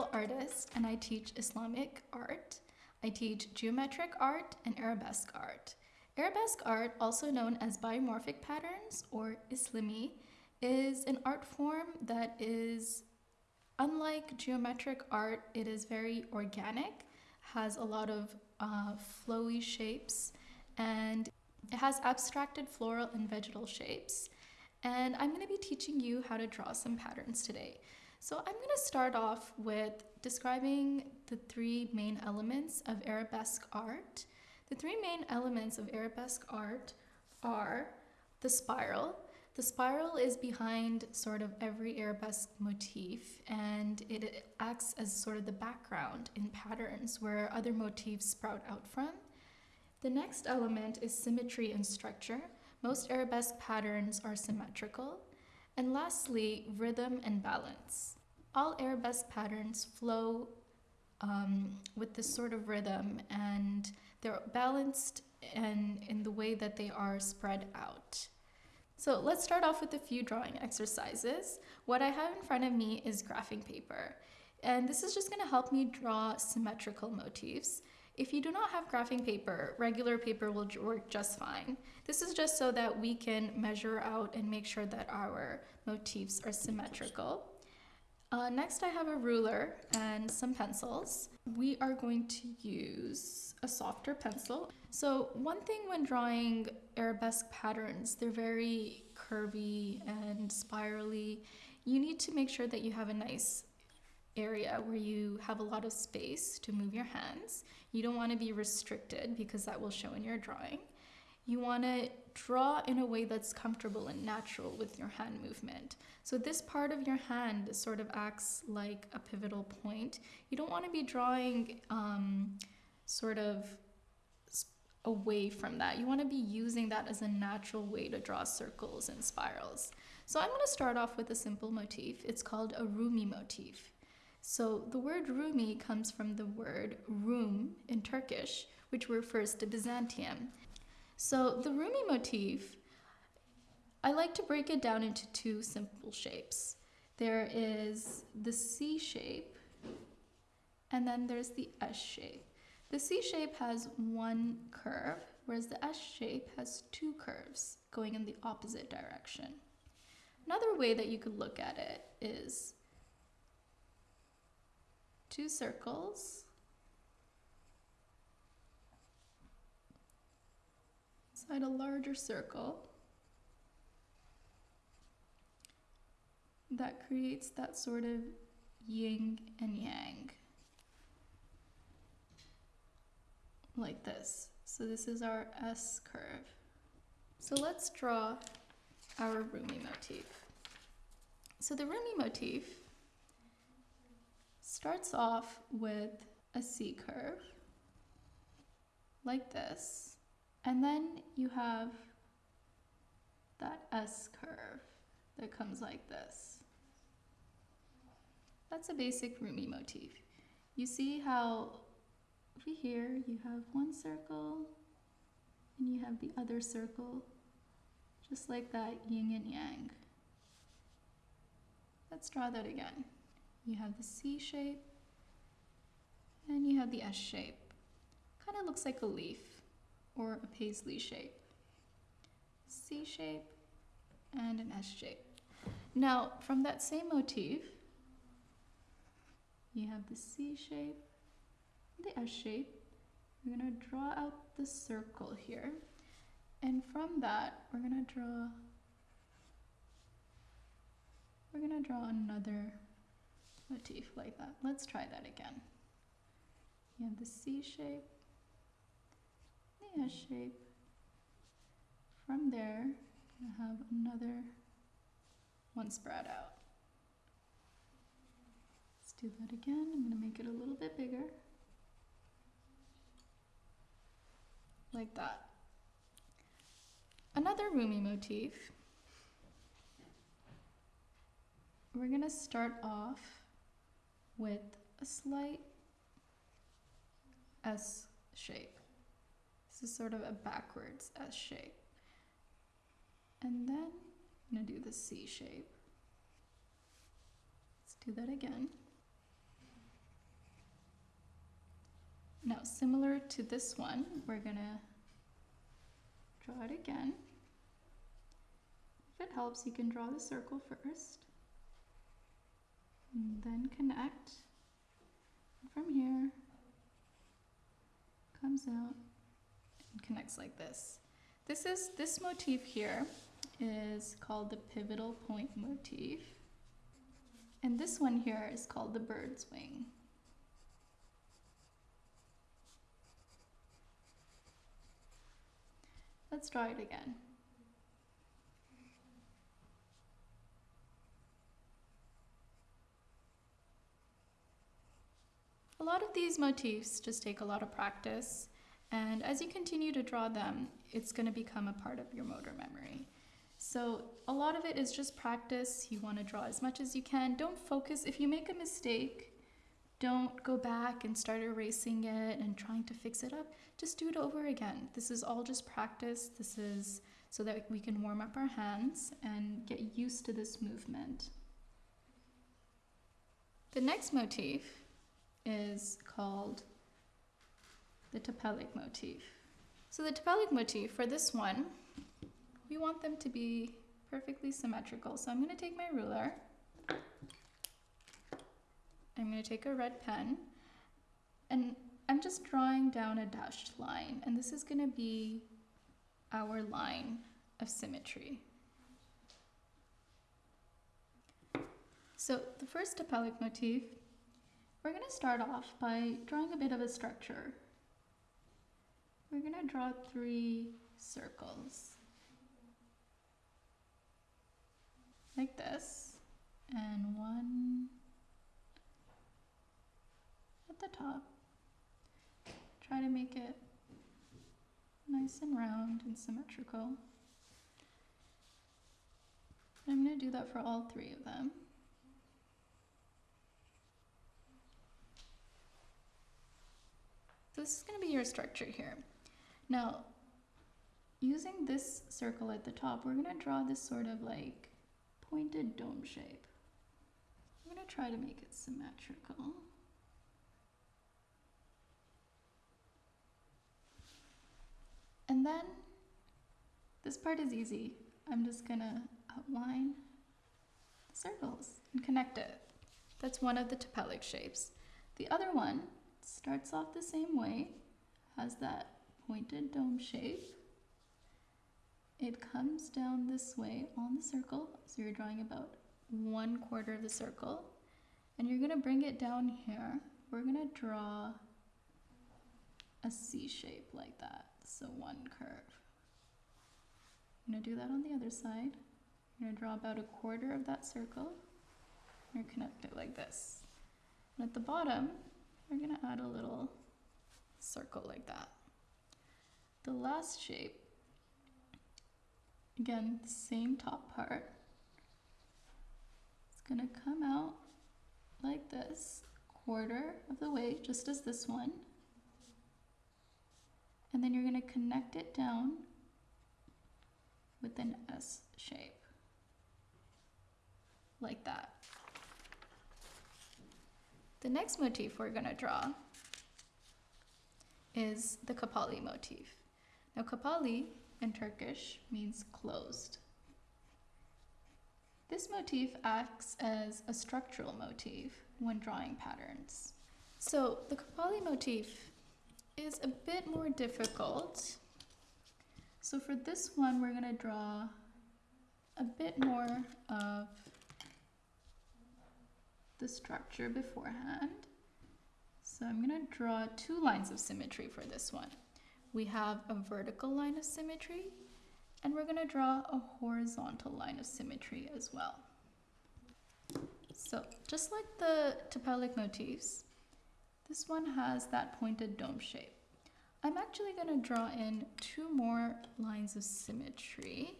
visual artist and I teach Islamic art. I teach geometric art and arabesque art. Arabesque art, also known as biomorphic patterns or Islimi, is an art form that is unlike geometric art, it is very organic, has a lot of uh, flowy shapes, and it has abstracted floral and vegetal shapes. And I'm going to be teaching you how to draw some patterns today. So I'm going to start off with describing the three main elements of arabesque art. The three main elements of arabesque art are the spiral. The spiral is behind sort of every arabesque motif and it acts as sort of the background in patterns where other motifs sprout out from. The next element is symmetry and structure. Most arabesque patterns are symmetrical. And lastly, rhythm and balance. All arabesque patterns flow um, with this sort of rhythm and they're balanced and in the way that they are spread out. So let's start off with a few drawing exercises. What I have in front of me is graphing paper. And this is just gonna help me draw symmetrical motifs. If you do not have graphing paper, regular paper will work just fine. This is just so that we can measure out and make sure that our motifs are symmetrical. Uh, next I have a ruler and some pencils. We are going to use a softer pencil. So one thing when drawing arabesque patterns, they're very curvy and spirally. You need to make sure that you have a nice area where you have a lot of space to move your hands. You don't want to be restricted because that will show in your drawing. You want to draw in a way that's comfortable and natural with your hand movement. So this part of your hand sort of acts like a pivotal point. You don't want to be drawing um, sort of away from that. You want to be using that as a natural way to draw circles and spirals. So I'm going to start off with a simple motif. It's called a Rumi motif. So the word Rumi comes from the word Rum in Turkish, which refers to Byzantium. So the Rumi motif, I like to break it down into two simple shapes. There is the C shape, and then there's the S shape. The C shape has one curve, whereas the S shape has two curves going in the opposite direction. Another way that you could look at it is two circles inside a larger circle that creates that sort of yin and yang. Like this. So this is our S curve. So let's draw our Rumi motif. So the Rumi motif starts off with a C curve, like this. And then you have that S curve that comes like this. That's a basic Rumi motif. You see how over here you have one circle and you have the other circle, just like that yin and yang. Let's draw that again. You have the C shape and you have the S shape. Kind of looks like a leaf or a paisley shape. C shape and an S shape. Now, from that same motif, you have the C shape, the S shape. We're going to draw out the circle here. And from that, we're going to draw we're going to draw another motif like that. Let's try that again. You have the C shape, the S shape. From there, I have another one spread out. Let's do that again. I'm going to make it a little bit bigger. Like that. Another Rumi motif. We're going to start off with a slight S shape. This is sort of a backwards S shape. And then I'm gonna do the C shape. Let's do that again. Now, similar to this one, we're gonna draw it again. If it helps, you can draw the circle first. And then connect. From here, comes out and connects like this. This is this motif here is called the pivotal point motif. And this one here is called the bird's wing. Let's try it again. A lot of these motifs just take a lot of practice, and as you continue to draw them, it's going to become a part of your motor memory. So a lot of it is just practice. You want to draw as much as you can. Don't focus. If you make a mistake, don't go back and start erasing it and trying to fix it up. Just do it over again. This is all just practice. This is so that we can warm up our hands and get used to this movement. The next motif is called the Tepelik motif. So the Tepelik motif for this one we want them to be perfectly symmetrical. So I'm going to take my ruler. I'm going to take a red pen and I'm just drawing down a dashed line and this is going to be our line of symmetry. So the first Tepelik motif, we're going to start off by drawing a bit of a structure. We're going to draw three circles. like this and one at the top. Try to make it nice and round and symmetrical. I'm going to do that for all three of them. So this is going to be your structure here. Now, using this circle at the top, we're going to draw this sort of like pointed dome shape. I'm going to try to make it symmetrical. And then this part is easy. I'm just going to outline circles and connect it. That's one of the Tepelik shapes. The other one starts off the same way, has that pointed dome shape, it comes down this way on the circle. So you're drawing about one quarter of the circle. And you're going to bring it down here. We're going to draw a C shape like that. So one curve. I'm to do that on the other side. I'm to draw about a quarter of that circle. You're connect it like this. And at the bottom, we're going to add a little circle like that. The last shape Again, the same top part. It's gonna come out like this, quarter of the way, just as this one. And then you're gonna connect it down with an S shape, like that. The next motif we're gonna draw is the Kapali motif. Now Kapali in Turkish means closed. This motif acts as a structural motif when drawing patterns. So the Kapali motif is a bit more difficult. So for this one, we're gonna draw a bit more of the structure beforehand. So I'm gonna draw two lines of symmetry for this one we have a vertical line of symmetry and we're going to draw a horizontal line of symmetry as well. So just like the Tepelik motifs, this one has that pointed dome shape. I'm actually going to draw in two more lines of symmetry,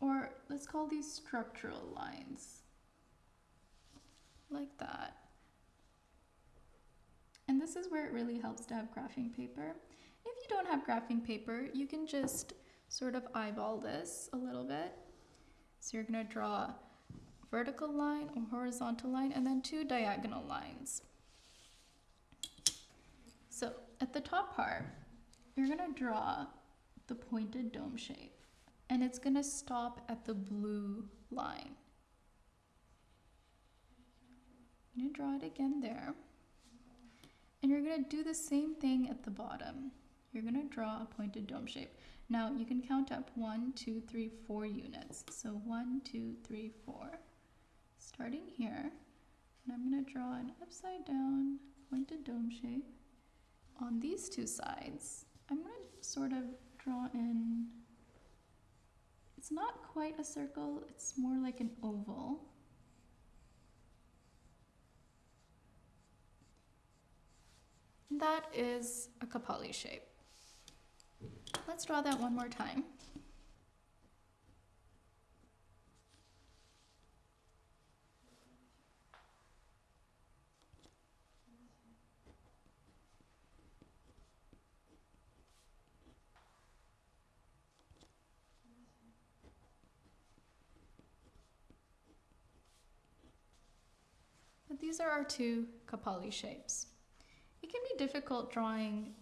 or let's call these structural lines, like that. And this is where it really helps to have graphing paper if you don't have graphing paper, you can just sort of eyeball this a little bit. So you're gonna draw a vertical line or horizontal line and then two diagonal lines. So at the top part, you're gonna draw the pointed dome shape and it's gonna stop at the blue line. I'm gonna draw it again there. And you're gonna do the same thing at the bottom. You're gonna draw a pointed dome shape. Now you can count up one, two, three, four units. So one, two, three, four. Starting here, and I'm gonna draw an upside down pointed dome shape on these two sides. I'm gonna sort of draw in, it's not quite a circle, it's more like an oval. That is a Kapali shape. Let's draw that one more time. But these are our two Kapali shapes. It can be difficult drawing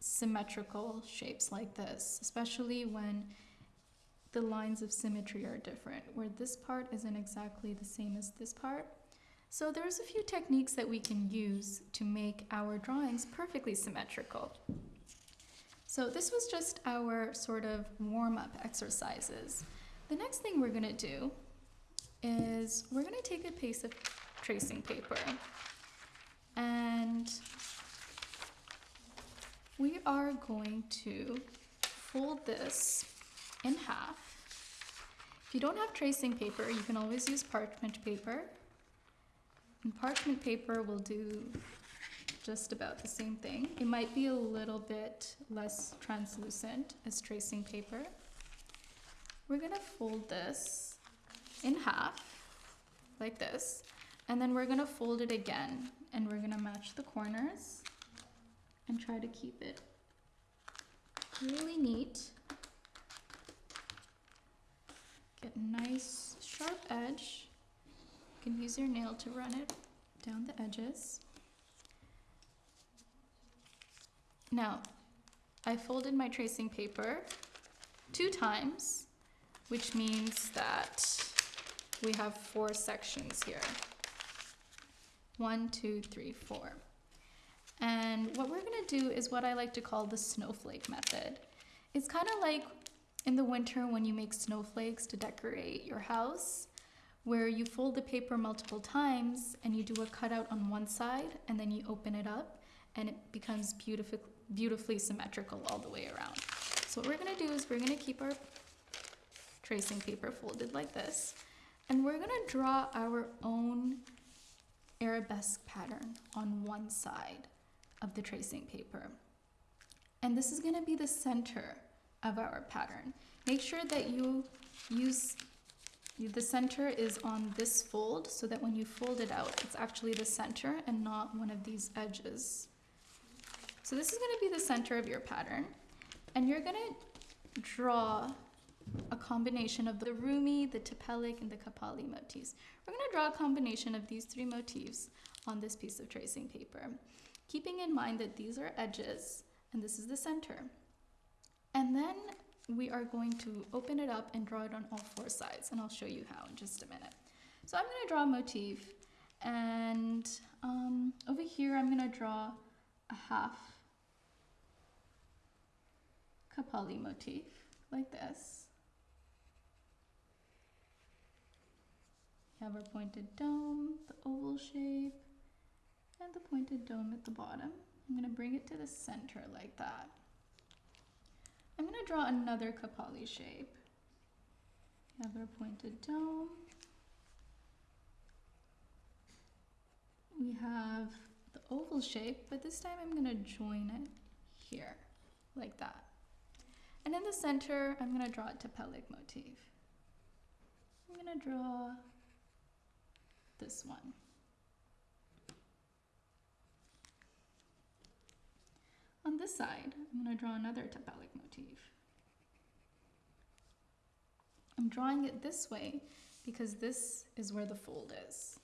symmetrical shapes like this, especially when the lines of symmetry are different, where this part isn't exactly the same as this part. So there's a few techniques that we can use to make our drawings perfectly symmetrical. So this was just our sort of warm-up exercises. The next thing we're gonna do is we're gonna take a piece of tracing paper and we are going to fold this in half. If you don't have tracing paper, you can always use parchment paper. And parchment paper will do just about the same thing. It might be a little bit less translucent as tracing paper. We're gonna fold this in half, like this, and then we're gonna fold it again, and we're gonna match the corners and try to keep it really neat. Get a nice sharp edge. You can use your nail to run it down the edges. Now, I folded my tracing paper two times, which means that we have four sections here. One, two, three, four. And do is what I like to call the snowflake method. It's kind of like in the winter when you make snowflakes to decorate your house, where you fold the paper multiple times and you do a cutout on one side and then you open it up and it becomes beautiful, beautifully symmetrical all the way around. So what we're gonna do is we're gonna keep our tracing paper folded like this and we're gonna draw our own arabesque pattern on one side of the tracing paper. And this is gonna be the center of our pattern. Make sure that you use, the center is on this fold so that when you fold it out, it's actually the center and not one of these edges. So this is gonna be the center of your pattern. And you're gonna draw a combination of the Rumi, the Tepelik, and the Kapali motifs. We're gonna draw a combination of these three motifs on this piece of tracing paper keeping in mind that these are edges and this is the center. And then we are going to open it up and draw it on all four sides and I'll show you how in just a minute. So I'm going to draw a motif and um, over here I'm going to draw a half Kapali motif like this. We have our pointed dome, the oval shape, and the pointed dome at the bottom. I'm going to bring it to the center like that. I'm going to draw another Kapali shape. Our pointed dome. We have the oval shape, but this time I'm going to join it here, like that. And in the center, I'm going to draw a Tepelik motif. I'm to draw this one. On this side, I'm going to draw another Tepelik motif. I'm drawing it this way because this is where the fold is.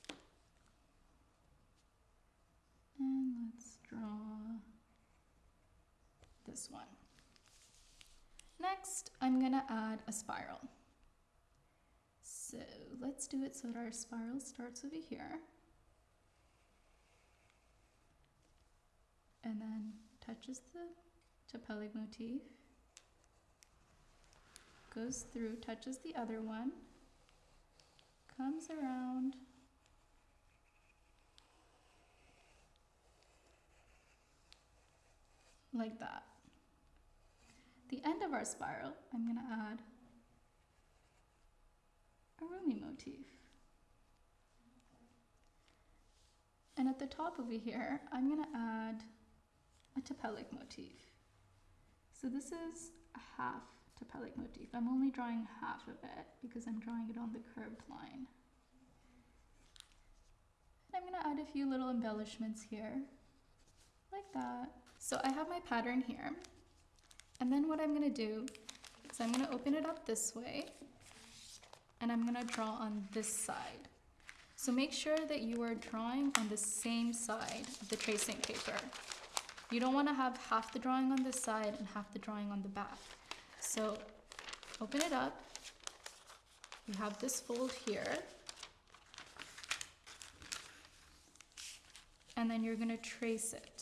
And let's draw this one. Next, I'm gonna add a spiral. So let's do it so that our spiral starts over here. And then touches the Tepelik motif, goes through, touches the other one, comes around, like that. The end of our spiral, I'm going to add a Rumi motif. And at the top over here, I'm going to add a Tepelik motif. So this is a half Tepelik motif. I'm only drawing half of it because I'm drawing it on the curved line. And I'm going to add a few little embellishments here, like that. So I have my pattern here. And then what I'm going to do is I'm going to open it up this way and I'm going to draw on this side. So make sure that you are drawing on the same side of the tracing paper. You don't want to have half the drawing on this side and half the drawing on the back. So open it up. You have this fold here. And then you're going to trace it.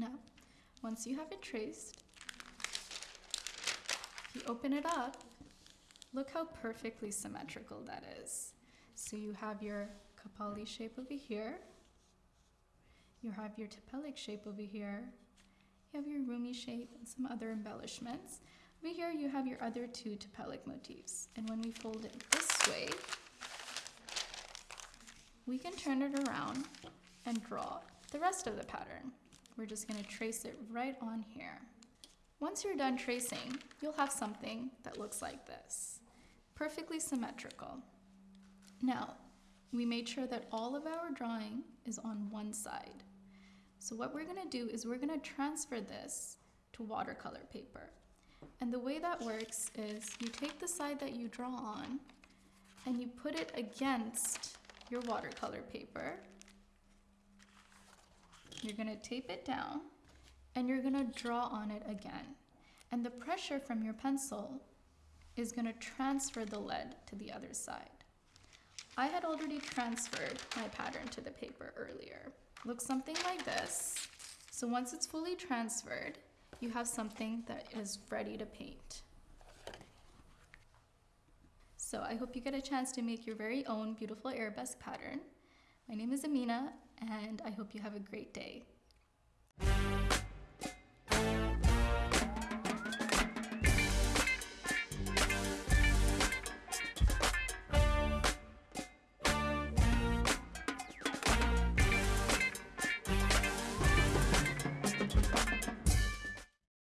Now, once you have it traced, you open it up, look how perfectly symmetrical that is. So you have your Kapali shape over here, you have your Tepelik shape over here, you have your Rumi shape and some other embellishments. Over here you have your other two Tepelik motifs. And when we fold it this way, we can turn it around and draw the rest of the pattern. We're just gonna trace it right on here. Once you're done tracing, you'll have something that looks like this. Perfectly symmetrical. Now, we made sure that all of our drawing is on one side. So what we're gonna do is we're gonna transfer this to watercolor paper. And the way that works is you take the side that you draw on and you put it against your watercolor paper you're gonna tape it down and you're gonna draw on it again. And the pressure from your pencil is gonna transfer the lead to the other side. I had already transferred my pattern to the paper earlier. Looks something like this. So once it's fully transferred, you have something that is ready to paint. So I hope you get a chance to make your very own beautiful arabesque pattern. My name is Amina and I hope you have a great day.